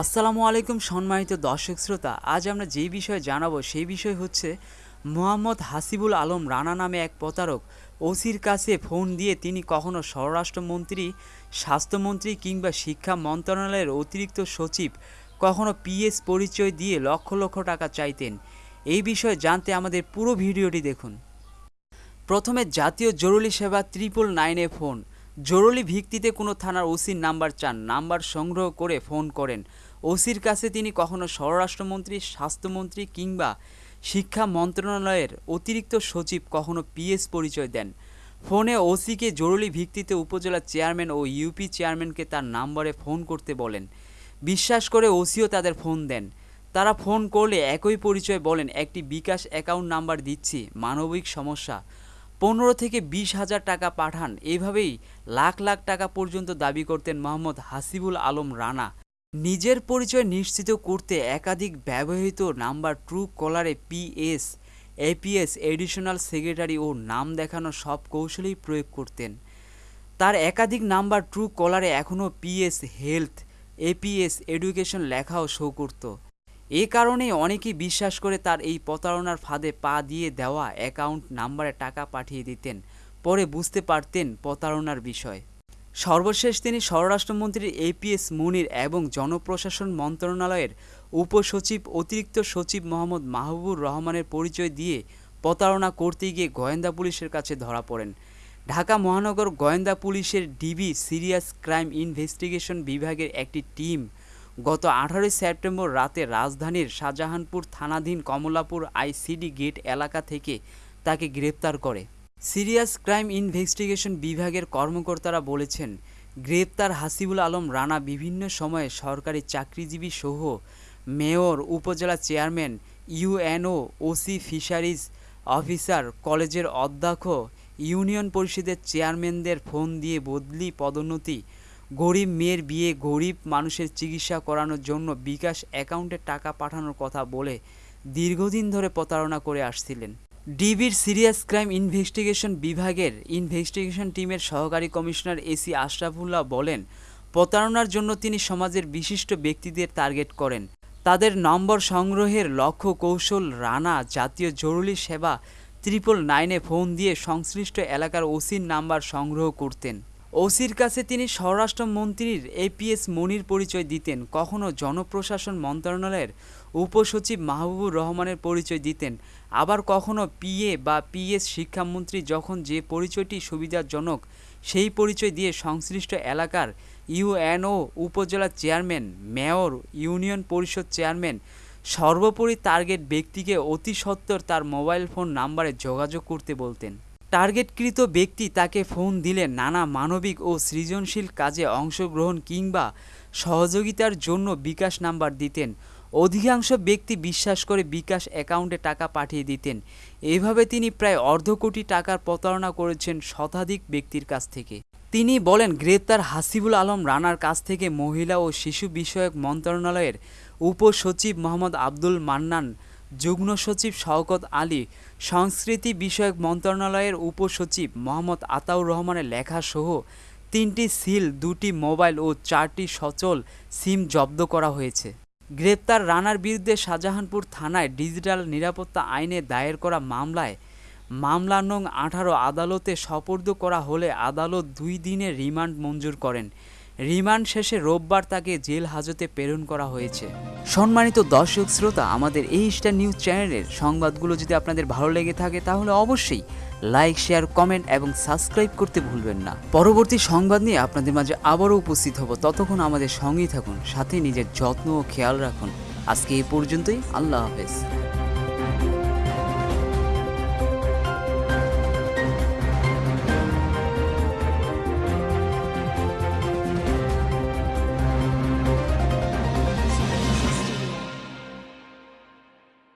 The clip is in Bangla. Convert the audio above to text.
আসসালামু আলাইকুম সম্মানিত দর্শক শ্রোতা, আজ আমরা যেই বিষয়ে জানাব সেই বিষয় হচ্ছে মোহাম্মদ হাসিবুল আলম রানা নামে এক প্রতারক ওসির কাছে ফোন দিয়ে তিনি কখনো স্বরাষ্ট্রমন্ত্রী, স্বাস্থ্যমন্ত্রী কিংবা শিক্ষা মন্ত্রণালয়ের অতিরিক্ত সচিব কখনো পিএস পরিচয় দিয়ে লক্ষ লক্ষ টাকা চাইতেন। এই বিষয়ে জানতে আমাদের পুরো ভিডিওটি দেখুন। প্রথমে জাতীয় জরুরি সেবা ত্রিপল নাইনে ফোন। জরুরি ভিত্তিতে কোনো থানার ওসির নাম্বার চান, নাম্বার সংগ্রহ করে ফোন করেন। ওসির কাছে তিনি কখনো স্বরাষ্ট্রমন্ত্রী, স্বাস্থ্যমন্ত্রী কিংবা শিক্ষা মন্ত্রণালয়ের অতিরিক্ত সচিব কখনো পিএস পরিচয় দেন। ফোনে ওসিকে জরুরি ভিত্তিতে উপজেলা চেয়ারম্যান ও ইউপি চেয়ারম্যানকে তার নাম্বারে ফোন করতে বলেন। বিশ্বাস করে ওসিও তাদের ফোন দেন। তারা ফোন করলে একই পরিচয় বলেন, একটি বিকাশ অ্যাকাউন্ট নাম্বার দিচ্ছি, মানবিক সমস্যা। পনেরো থেকে বিশ হাজার টাকা পাঠান। এভাবেই লাখ লাখ টাকা পর্যন্ত দাবি করতেন মোহাম্মদ হাসিবুল আলম রানা। নিজের পরিচয় নিশ্চিত করতে একাধিক ব্যবহৃত নাম্বার ট্রু কলারে পিএস এপিএস এডিশনাল সেক্রেটারি ও নাম দেখানো সব কৌশলেই প্রয়োগ করতেন। তার একাধিক নাম্বার ট্রু কলারে এখনও পিএস হেলথ এপিএস এডুকেশন লেখাও শো করত। এ কারণেই অনেকেই বিশ্বাস করে তার এই প্রতারণার ফাঁদে পা দিয়ে দেওয়া অ্যাকাউন্ট নাম্বারে টাকা পাঠিয়ে দিতেন, পরে বুঝতে পারতেন প্রতারণার বিষয়। সর্বশেষ তিনি স্বরাষ্ট্রমন্ত্রী এপিএস মুনির এবং জনপ্রশাসন মন্ত্রণালয়ের উপসচিব, অতিরিক্ত সচিব মোহাম্মদ মাহবুবুর রহমানের পরিচয় দিয়ে প্রতারণা করতে গিয়ে গোয়েন্দা পুলিশের কাছে ধরা পড়েন। ঢাকা মহানগর গোয়েন্দা পুলিশের ডিবি সিরিয়াস ক্রাইম ইনভেস্টিগেশন বিভাগের একটি টিম গত আঠারোই সেপ্টেম্বর রাতে রাজধানীর শাহজাহানপুর থানাধীন কমলাপুর আইসিডি গেট এলাকা থেকে তাকে গ্রেপ্তার করে। সিরিয়াস ক্রাইম ইনভেস্টিগেশন বিভাগের কর্মকর্তারা বলেছেন, গ্রেপ্তার হাসিবুল আলম রানা বিভিন্ন সময়ে সরকারি চাকরিজীবী সহ mayor, upazila chairman, UNO, OC fisheries officer, কলেজের অধ্যক্ষ, ইউনিয়ন পরিষদের চেয়ারম্যানদের ফোন দিয়ে বদলি পদোন্নতি গরিব মেয়ের বিয়ে, গরিব মানুষের চিকিৎসা করানোর জন্য বিকাশ অ্যাকাউন্টে টাকা পাঠানোর কথা বলে দীর্ঘদিন ধরে প্রতারণা করে আসছিলেন। ডিবির সিরিয়াস ক্রাইম ইনভেস্টিগেশন বিভাগের ইনভেস্টিগেশন টিমের সহকারী কমিশনার এসি আশরাফুল্লাহ বলেন, প্রতারণার জন্য তিনি সমাজের বিশিষ্ট ব্যক্তিদের টার্গেট করেন। তাদের নম্বর সংগ্রহের লক্ষ্য কৌশল রানা, জাতীয় জরুরি সেবা, ত্রিপল নাইনে ফোন দিয়ে সংশ্লিষ্ট এলাকার ওসির নাম্বার সংগ্রহ করতেন। ওসির কাছে তিনি স্বরাষ্ট্রমন্ত্রীর এপিএস মনির পরিচয় দিতেন। কখনো জনপ্রশাসন মন্ত্রণালয়ের উপসচিব মাহবুবুর রহমানের পরিচয় দিতেন। আবার কখনো পিএ বা পিএস শিক্ষামন্ত্রী যখন যে পরিচয়টি সুবিধাজনক, সেই পরিচয় দিয়ে সংশ্লিষ্ট এলাকার UNO upazila chairman, mayor, union parishad chairman, সর্বোপরি টার্গেট ব্যক্তিকে অতি সত্বর তার মোবাইল ফোন নাম্বারে যোগাযোগ করতে বলতেন। টার্গেটকৃত ব্যক্তি তাকে ফোন দিলে নানা মানবিক ও সৃজনশীল কাজে অংশগ্রহণ কিংবা সহযোগিতার জন্য বিকাশ নাম্বার দিতেন। অধিকাংশ ব্যক্তি বিশ্বাস করে বিকাশ অ্যাকাউন্টে টাকা পাঠিয়ে দিতেন। এভাবে তিনি প্রায় অর্ধ কোটি টাকার প্রতারণা করেছেন শতাধিক ব্যক্তির কাছ থেকে। তিনি বলেন, গ্রেপ্তার হাসিবুল আলম রানার কাছ থেকে মহিলা ও শিশু বিষয়ক মন্ত্রণালয়ের উপসচিব মোহাম্মদ আব্দুল মান্নান যুগ্ম সচিব শওকত আলী, সংস্কৃতি বিষয়ক মন্ত্রণালয়ের উপসচিব মোহাম্মদ আতাউর রহমানের লেখাসহ তিনটি সিল, দুটি মোবাইল ও চারটি সচল সিম জব্দ করা হয়েছে। গ্রেপ্তার রানার বিরুদ্ধে শাহজাহানপুর থানায় ডিজিটাল নিরাপত্তা আইনে দায়ের করা মামলায় মামলা নং আঠারো আদালতে সপর্দ করা হলে আদালত দুই দিনের রিমান্ড মঞ্জুর করেন। রিমান্ড শেষে রোববার তাকে জেল হাজতে প্রেরণ করা হয়েছে। সম্মানিত দর্শক শ্রোতা, আমাদের এই স্টার নিউজ চ্যানেলের সংবাদগুলো যদি আপনাদের ভালো লেগে থাকে, তাহলে অবশ্যই লাইক, শেয়ার, কমেন্ট এবং সাবস্ক্রাইব করতে ভুলবেন না। পরবর্তী সংবাদ নিয়ে আপনাদের মাঝে আবারও উপস্থিত হব। ততক্ষণ আমাদের সঙ্গেই থাকুন, সাথে নিজের যত্ন ও খেয়াল রাখুন। আজকে এই পর্যন্তই, আল্লাহ হাফেজ।